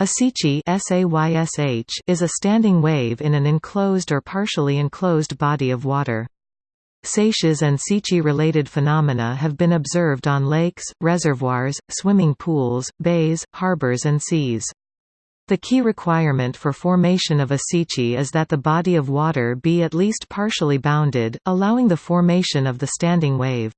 A seiche is a standing wave in an enclosed or partially enclosed body of water. Seiches and seiche-related phenomena have been observed on lakes, reservoirs, swimming pools, bays, harbors and seas. The key requirement for formation of a seiche is that the body of water be at least partially bounded, allowing the formation of the standing wave.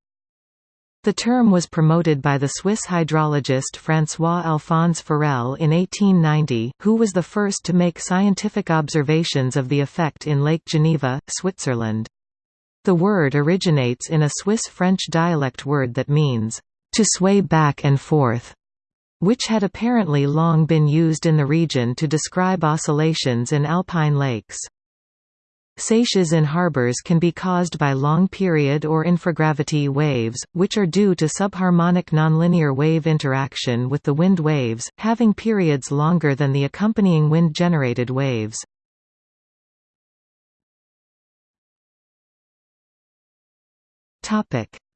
The term was promoted by the Swiss hydrologist François-Alphonse Forel in 1890, who was the first to make scientific observations of the effect in Lake Geneva, Switzerland. The word originates in a Swiss-French dialect word that means, "...to sway back and forth", which had apparently long been used in the region to describe oscillations in alpine lakes. Seiches in harbors can be caused by long-period or infragravity waves, which are due to subharmonic nonlinear wave interaction with the wind waves, having periods longer than the accompanying wind-generated waves.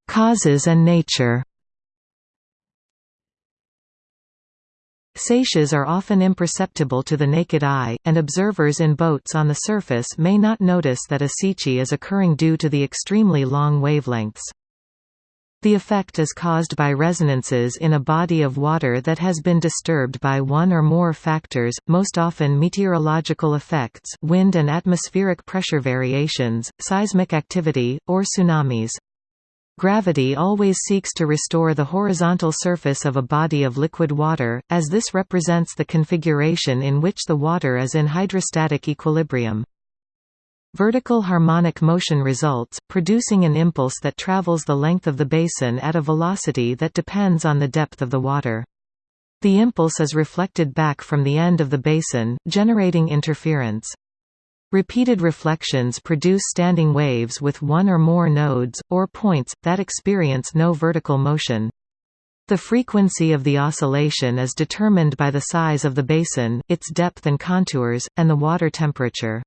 Causes and nature Seiches are often imperceptible to the naked eye, and observers in boats on the surface may not notice that a seiche is occurring due to the extremely long wavelengths. The effect is caused by resonances in a body of water that has been disturbed by one or more factors, most often meteorological effects wind and atmospheric pressure variations, seismic activity, or tsunamis. Gravity always seeks to restore the horizontal surface of a body of liquid water, as this represents the configuration in which the water is in hydrostatic equilibrium. Vertical harmonic motion results, producing an impulse that travels the length of the basin at a velocity that depends on the depth of the water. The impulse is reflected back from the end of the basin, generating interference. Repeated reflections produce standing waves with one or more nodes, or points, that experience no vertical motion. The frequency of the oscillation is determined by the size of the basin, its depth and contours, and the water temperature.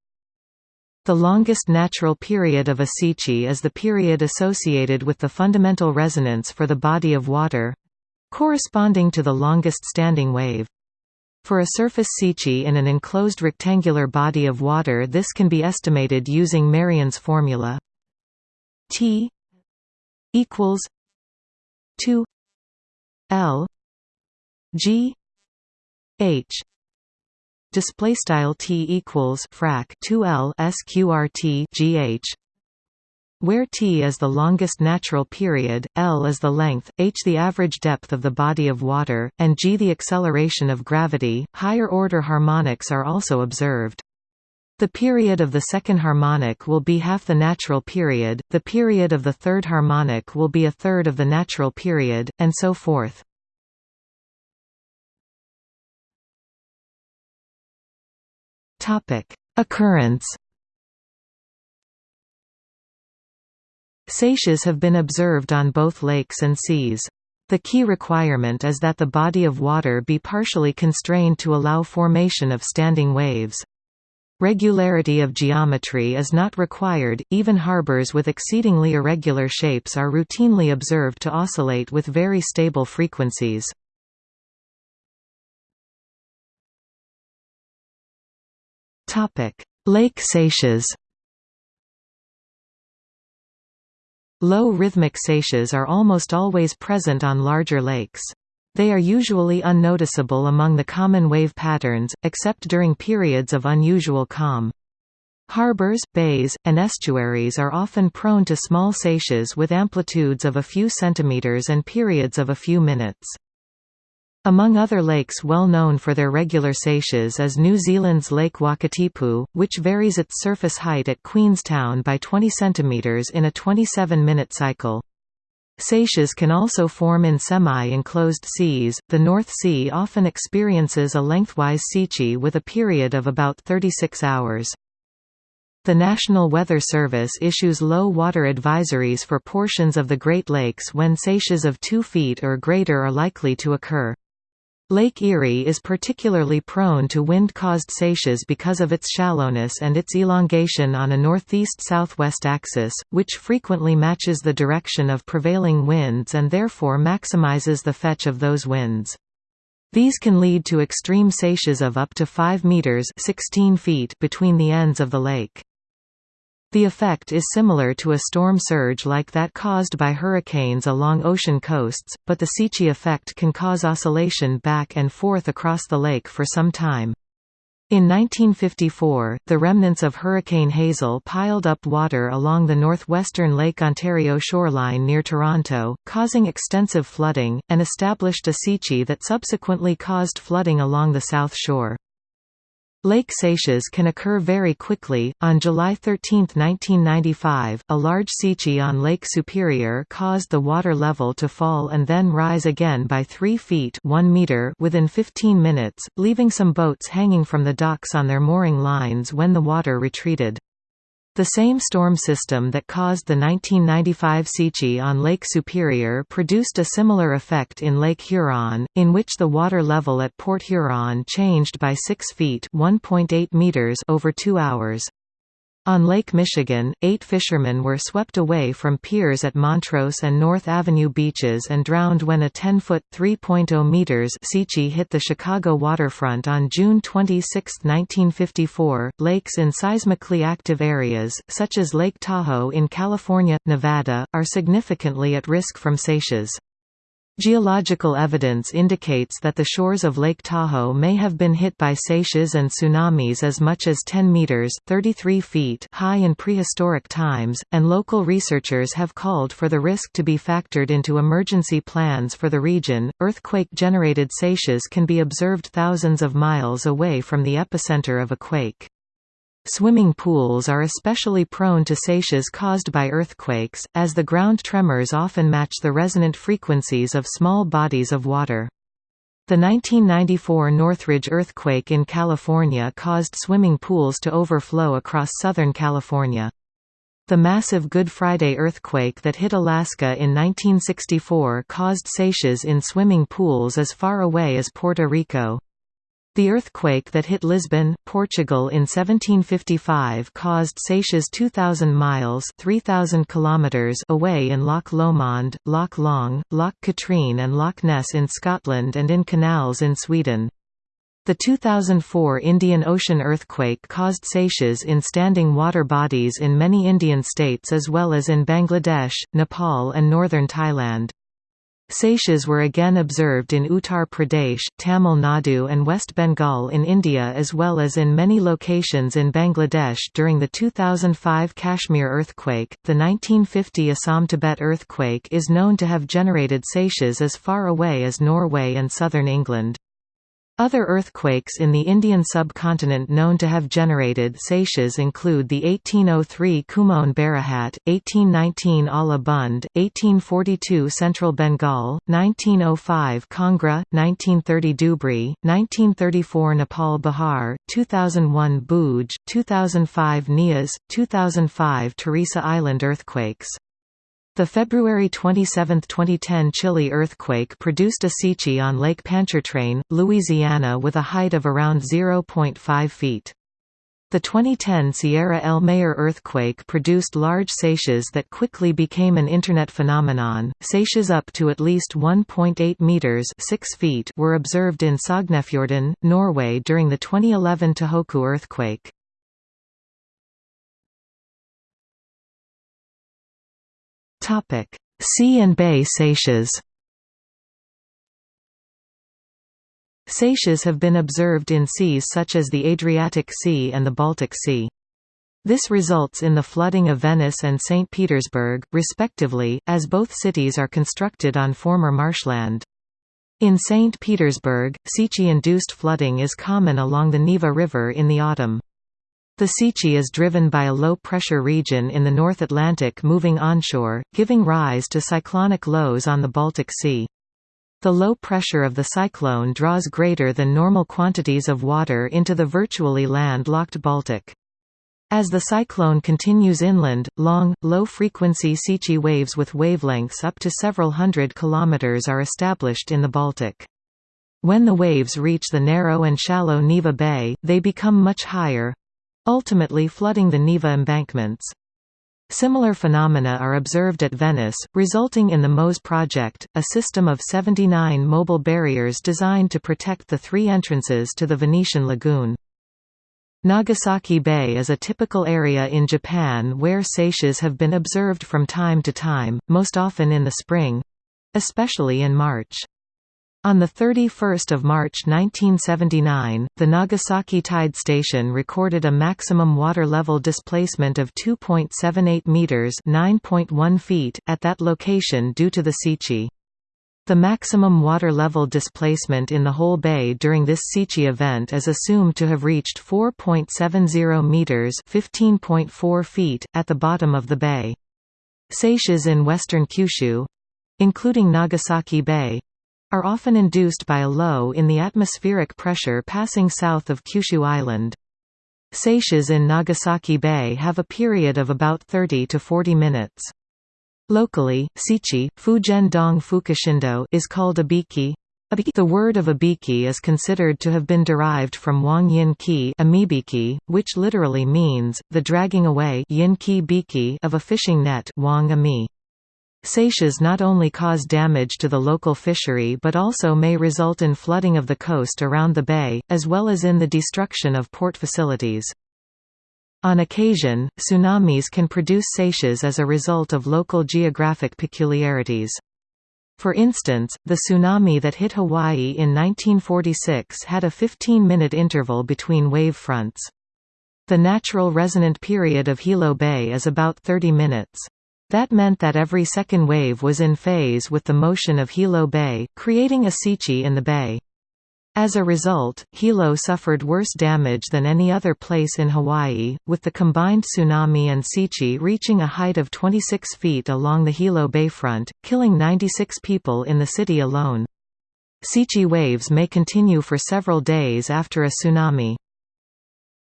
The longest natural period of a seiche is the period associated with the fundamental resonance for the body of water—corresponding to the longest standing wave. For a surface seiche in an enclosed rectangular body of water this can be estimated using Merian's formula. T equals 2 L G H. Display style T equals frac 2 L sqrt GH where t is the longest natural period, L is the length, h the average depth of the body of water, and g the acceleration of gravity, higher order harmonics are also observed. The period of the second harmonic will be half the natural period, the period of the third harmonic will be a third of the natural period, and so forth. Occurrence Seiches have been observed on both lakes and seas. The key requirement is that the body of water be partially constrained to allow formation of standing waves. Regularity of geometry is not required, even harbors with exceedingly irregular shapes are routinely observed to oscillate with very stable frequencies. Lake seiches Low rhythmic seiches are almost always present on larger lakes. They are usually unnoticeable among the common wave patterns, except during periods of unusual calm. Harbors, bays, and estuaries are often prone to small seiches with amplitudes of a few centimeters and periods of a few minutes. Among other lakes well known for their regular seiches is New Zealand's Lake Wakatipu, which varies its surface height at Queenstown by 20 cm in a 27-minute cycle. Seiches can also form in semi-enclosed seas. The North Sea often experiences a lengthwise seiche with a period of about 36 hours. The National Weather Service issues low water advisories for portions of the Great Lakes when seiches of 2 feet or greater are likely to occur. Lake Erie is particularly prone to wind-caused seiches because of its shallowness and its elongation on a northeast-southwest axis, which frequently matches the direction of prevailing winds and therefore maximizes the fetch of those winds. These can lead to extreme seiches of up to 5 meters 16 feet between the ends of the lake. The effect is similar to a storm surge like that caused by hurricanes along ocean coasts, but the Seiche effect can cause oscillation back and forth across the lake for some time. In 1954, the remnants of Hurricane Hazel piled up water along the northwestern Lake Ontario shoreline near Toronto, causing extensive flooding, and established a Seiche that subsequently caused flooding along the south shore. Lake seiches can occur very quickly. On July 13, 1995, a large seiche on Lake Superior caused the water level to fall and then rise again by 3 feet 1 meter within 15 minutes, leaving some boats hanging from the docks on their mooring lines when the water retreated. The same storm system that caused the 1995 Seiche on Lake Superior produced a similar effect in Lake Huron, in which the water level at Port Huron changed by 6 feet meters over two hours. On Lake Michigan, eight fishermen were swept away from piers at Montrose and North Avenue beaches and drowned when a 10-foot (3.0 meters) Seiche hit the Chicago waterfront on June 26, 1954. Lakes in seismically active areas, such as Lake Tahoe in California, Nevada, are significantly at risk from seiches. Geological evidence indicates that the shores of Lake Tahoe may have been hit by seiches and tsunamis as much as 10 meters (33 feet) high in prehistoric times, and local researchers have called for the risk to be factored into emergency plans for the region. Earthquake-generated seiches can be observed thousands of miles away from the epicenter of a quake. Swimming pools are especially prone to seiches caused by earthquakes, as the ground tremors often match the resonant frequencies of small bodies of water. The 1994 Northridge earthquake in California caused swimming pools to overflow across Southern California. The massive Good Friday earthquake that hit Alaska in 1964 caused seiches in swimming pools as far away as Puerto Rico. The earthquake that hit Lisbon, Portugal in 1755 caused seiches 2,000 miles 3,000 kilometers away in Loch Lomond, Loch Long, Loch Katrine and Loch Ness in Scotland and in canals in Sweden. The 2004 Indian Ocean earthquake caused seiches in standing water bodies in many Indian states as well as in Bangladesh, Nepal and northern Thailand. Seiches were again observed in Uttar Pradesh, Tamil Nadu and West Bengal in India as well as in many locations in Bangladesh during the 2005 Kashmir earthquake. The 1950 Assam-Tibet earthquake is known to have generated seiches as far away as Norway and southern England. Other earthquakes in the Indian subcontinent known to have generated seiches include the 1803 Kumaon Barahat, 1819 Ala Bund, 1842 Central Bengal, 1905 Kangra, 1930 Dhubri, 1934 Nepal Bihar, 2001 Bhuj, 2005 Nias, 2005 Teresa Island earthquakes. The February 27, 2010 Chile earthquake produced a Seiche on Lake Pontchartrain, Louisiana with a height of around 0.5 feet. The 2010 Sierra El Mayor earthquake produced large seiches that quickly became an Internet phenomenon. Seiches up to at least 1.8 meters (6 feet) were observed in Sognefjorden, Norway during the 2011 Tohoku earthquake. Sea and bay seiches Seiches have been observed in seas such as the Adriatic Sea and the Baltic Sea. This results in the flooding of Venice and St. Petersburg, respectively, as both cities are constructed on former marshland. In St. Petersburg, Seiche-induced flooding is common along the Neva River in the autumn. The Seiche is driven by a low-pressure region in the North Atlantic moving onshore, giving rise to cyclonic lows on the Baltic Sea. The low pressure of the cyclone draws greater than normal quantities of water into the virtually land-locked Baltic. As the cyclone continues inland, long, low-frequency Seiche waves with wavelengths up to several hundred kilometers are established in the Baltic. When the waves reach the narrow and shallow Neva Bay, they become much higher, ultimately flooding the Neva embankments. Similar phenomena are observed at Venice, resulting in the MOSE project, a system of 79 mobile barriers designed to protect the three entrances to the Venetian lagoon. Nagasaki Bay is a typical area in Japan where seiches have been observed from time to time, most often in the spring—especially in March. On 31 March 1979, the Nagasaki Tide Station recorded a maximum water level displacement of 2.78 meters (9.1 feet) at that location due to the Seichi. The maximum water level displacement in the whole bay during this Seichi event is assumed to have reached 4.70 meters (15.4 feet) at the bottom of the bay. Seiches in western Kyushu, including Nagasaki Bay, are often induced by a low in the atmospheric pressure passing south of Kyushu Island. Seiches in Nagasaki Bay have a period of about 30 to 40 minutes. Locally, Seichi, Fujen Dong Fukushindo is called abiki. The word of abiki is considered to have been derived from Wang Yin Ki amibiki, which literally means, the dragging away yin ki biki of a fishing net Wang ami. Seiches not only cause damage to the local fishery but also may result in flooding of the coast around the bay, as well as in the destruction of port facilities. On occasion, tsunamis can produce seiches as a result of local geographic peculiarities. For instance, the tsunami that hit Hawaii in 1946 had a 15-minute interval between wave fronts. The natural resonant period of Hilo Bay is about 30 minutes. That meant that every second wave was in phase with the motion of Hilo Bay, creating a seichi in the bay. As a result, Hilo suffered worse damage than any other place in Hawaii, with the combined tsunami and seichi reaching a height of 26 feet along the Hilo bayfront, killing 96 people in the city alone. Seichi waves may continue for several days after a tsunami.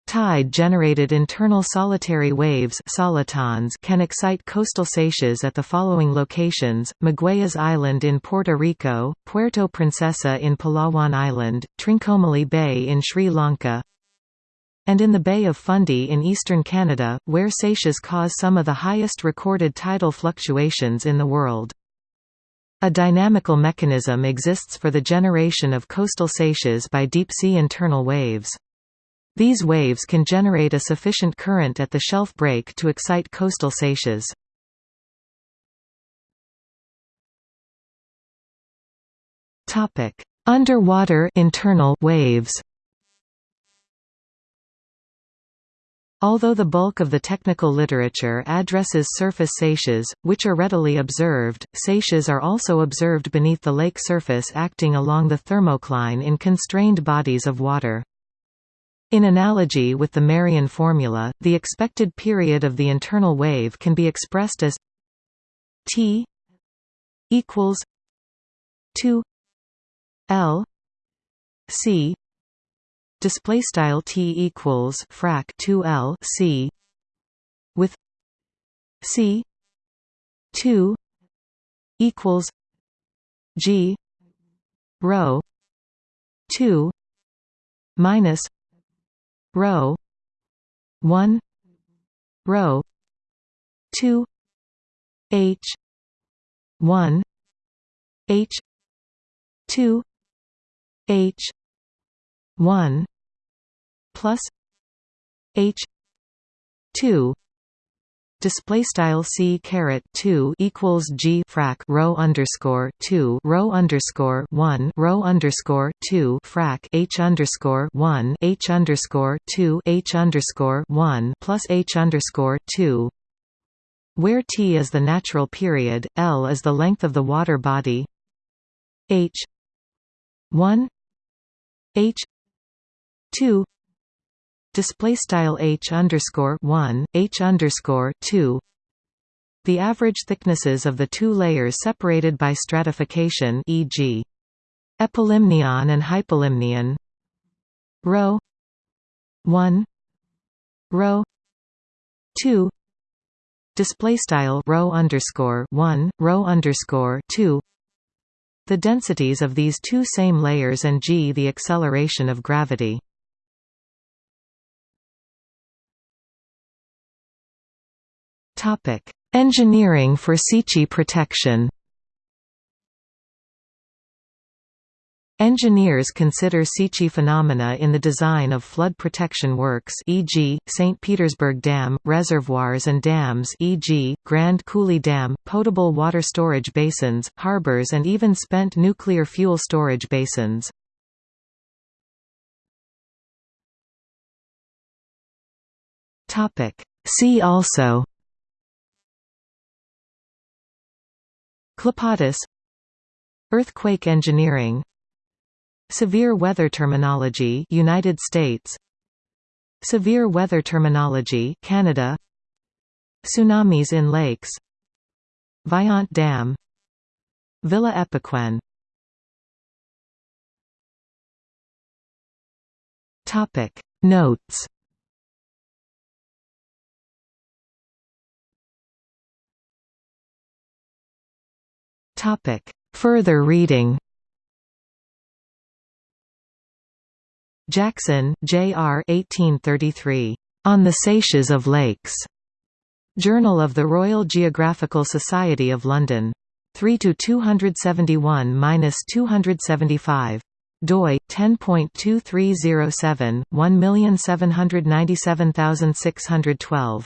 Tide-generated internal solitary waves solitons can excite coastal seiches at the following locations, Magueyes Island in Puerto Rico, Puerto Princesa in Palawan Island, Trincomalee Bay in Sri Lanka, and in the Bay of Fundy in eastern Canada, where seiches cause some of the highest recorded tidal fluctuations in the world. A dynamical mechanism exists for the generation of coastal seiches by deep-sea internal waves. These waves can generate a sufficient current at the shelf break to excite coastal seiches. Topic: Underwater internal waves. Although the bulk of the technical literature addresses surface seiches, which are readily observed, seiches are also observed beneath the lake surface acting along the thermocline in constrained bodies of water. In analogy with the Merian formula, the expected period of the internal wave can be expressed as t equals 2 l c. Display style t equals frac 2 l c with c 2 equals g rho 2 minus row. 1 row. 2 h. 1 h. 2 h. 1 plus h. 2 display style c caret 2 equals g frac row underscore 2 row underscore 1 row underscore 2 frac h underscore 1 h underscore 2 h underscore 1 plus h underscore 2 where t is the natural period l is the length of the water body h 1 h 2 display style h underscore 1 h underscore 2 the average thicknesses of the two layers separated by stratification e.g. epilimnion and hypolimnion rho 1 rho 2 display style row underscore 1 row underscore 2 the densities of these two same layers and g the acceleration of gravity Topic: Engineering for Sichi protection. Engineers consider Sichi phenomena in the design of flood protection works e.g., St. Petersburg Dam, reservoirs and dams e.g., Grand Coulee Dam, potable water storage basins, harbors and even spent nuclear fuel storage basins. See also Clapotis Earthquake engineering Severe weather terminology United States Severe weather terminology Canada Tsunamis in lakes Vajont Dam Villa Epecuén Topic. Notes Topic Further reading Jackson, J. R. 1833. On the Seiches of Lakes. Journal of the Royal Geographical Society of London. 3 to 271-275 doi 10.2307 1797612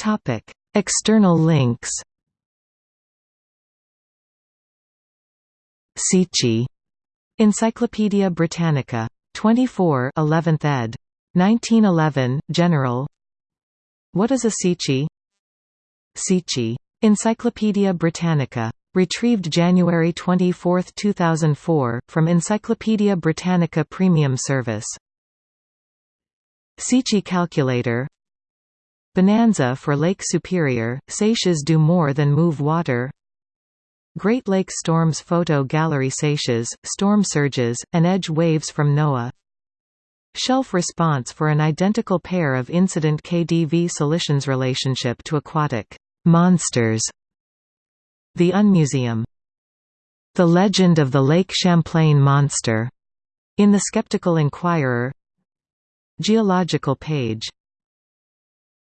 topic external links Sichi. Encyclopædia Britannica. 24 11th ed. 1911, General What is a Sichi? Sichi. Encyclopædia Britannica. Retrieved January 24, 2004, from Encyclopædia Britannica Premium Service. Sichi Calculator Bonanza for Lake Superior, Seiches do more than move water Great Lakes Storms Photo Gallery Seiches, storm surges, and edge waves from NOAA Shelf response for an identical pair of incident KDV solutions relationship to aquatic monsters. The Unmuseum. The Legend of the Lake Champlain Monster, in the Skeptical Inquirer. Geological page